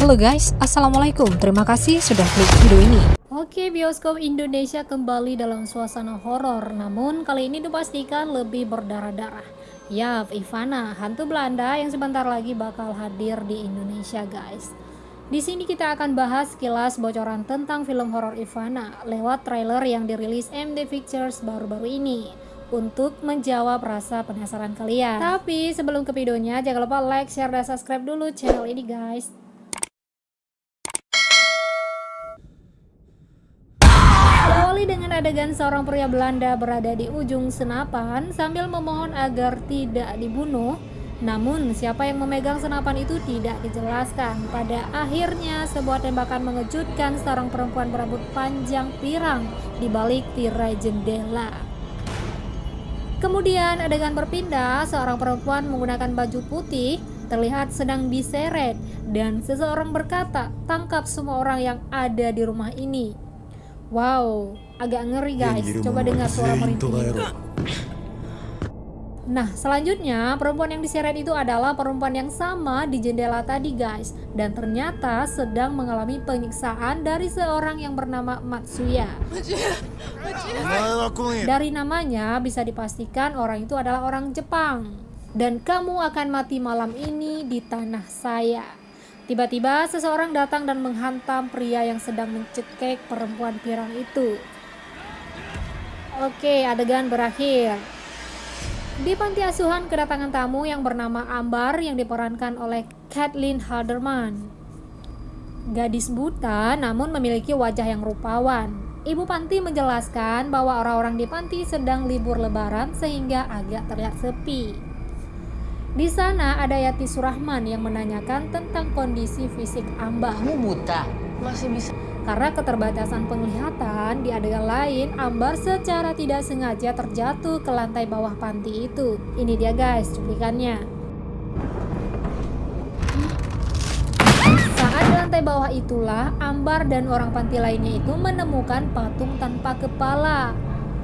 Halo guys, Assalamualaikum. Terima kasih sudah klik video ini. Oke, bioskop Indonesia kembali dalam suasana horor. Namun kali ini dipastikan lebih berdarah-darah. Ya, Ivana, hantu Belanda yang sebentar lagi bakal hadir di Indonesia, guys. Di sini kita akan bahas sekilas bocoran tentang film horor Ivana lewat trailer yang dirilis MD Pictures baru-baru ini untuk menjawab rasa penasaran kalian. Tapi sebelum ke videonya, jangan lupa like, share, dan subscribe dulu channel ini guys. Adegan seorang pria Belanda berada di ujung senapan sambil memohon agar tidak dibunuh. Namun, siapa yang memegang senapan itu tidak dijelaskan. Pada akhirnya, sebuah tembakan mengejutkan seorang perempuan berambut panjang pirang di balik tirai jendela. Kemudian adegan berpindah, seorang perempuan menggunakan baju putih terlihat sedang diseret dan seseorang berkata, tangkap semua orang yang ada di rumah ini. Wow, agak ngeri guys. Coba dengar suara merintih. Nah, selanjutnya perempuan yang diseret itu adalah perempuan yang sama di jendela tadi guys Dan ternyata sedang mengalami penyiksaan dari seorang yang bernama Matsuya Dari namanya bisa dipastikan orang itu adalah orang Jepang Dan kamu akan mati malam ini di tanah saya Tiba-tiba seseorang datang dan menghantam pria yang sedang mencekik perempuan pirang itu. Oke, adegan berakhir. Di panti asuhan kedatangan tamu yang bernama Ambar yang diperankan oleh Kathleen Halderman. Gadis buta namun memiliki wajah yang rupawan. Ibu panti menjelaskan bahwa orang-orang di panti sedang libur lebaran sehingga agak terlihat sepi. Di sana ada Yati Surahman yang menanyakan tentang kondisi fisik Ambar. Kamu buta? Masih bisa? Karena keterbatasan penglihatan, di adegan lain, Ambar secara tidak sengaja terjatuh ke lantai bawah panti itu. Ini dia guys, cuplikannya. Saat di lantai bawah itulah, Ambar dan orang panti lainnya itu menemukan patung tanpa kepala.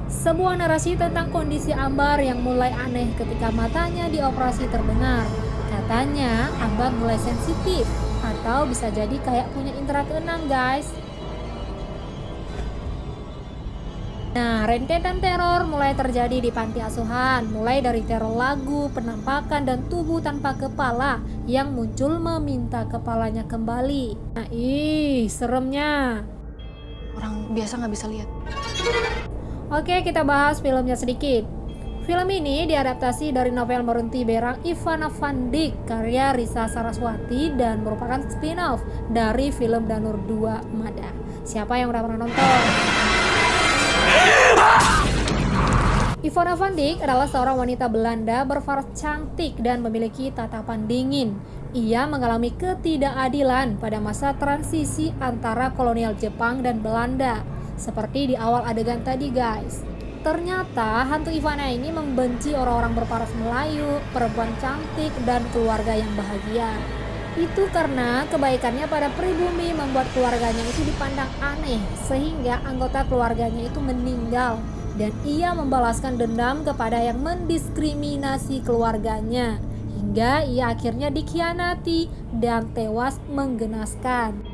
Sebuah narasi tentang kondisi Ambar yang mulai aneh ketika matanya dioperasi terdengar. Katanya Ambar mulai sensitif atau bisa jadi kayak punya indera keenam guys. Nah, rentetan teror mulai terjadi di panti asuhan, mulai dari teror lagu, penampakan, dan tubuh tanpa kepala yang muncul meminta kepalanya kembali. Nah, ih, seremnya. Orang biasa nggak bisa lihat. Oke, kita bahas filmnya sedikit. Film ini diadaptasi dari novel Merunti Berang Ivana Van karya Risa Saraswati dan merupakan spin-off dari film Danur 2 Mada. Siapa yang udah pernah nonton? Ivana Van Dijk adalah seorang wanita Belanda berfaras cantik dan memiliki tatapan dingin. Ia mengalami ketidakadilan pada masa transisi antara kolonial Jepang dan Belanda seperti di awal adegan tadi guys. Ternyata hantu Ivana ini membenci orang-orang berparas Melayu, perempuan cantik, dan keluarga yang bahagia. Itu karena kebaikannya pada pribumi membuat keluarganya itu dipandang aneh, sehingga anggota keluarganya itu meninggal. Dan ia membalaskan dendam kepada yang mendiskriminasi keluarganya, hingga ia akhirnya dikhianati dan tewas menggenaskan.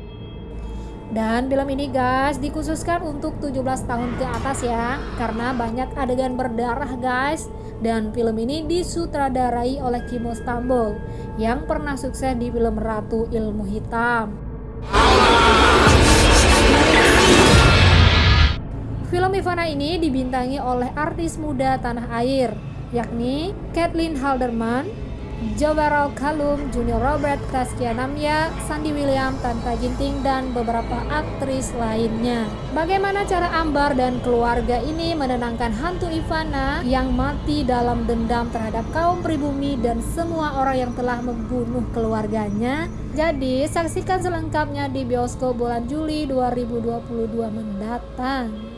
Dan film ini guys dikhususkan untuk 17 tahun ke atas ya Karena banyak adegan berdarah guys. Dan film ini disutradarai oleh Kimo Stambul Yang pernah sukses di film Ratu Ilmu Hitam. Film Ivana ini dibintangi oleh artis muda tanah air Yakni Kathleen Halderman, Jobarol Kalum, Junior Robert, Taskia Namya, Sandy William, Tanta Ginting, dan beberapa aktris lainnya. Bagaimana cara Ambar dan keluarga ini menenangkan hantu Ivana yang mati dalam dendam terhadap kaum pribumi dan semua orang yang telah membunuh keluarganya? Jadi, saksikan selengkapnya di bioskop bulan Juli 2022 mendatang.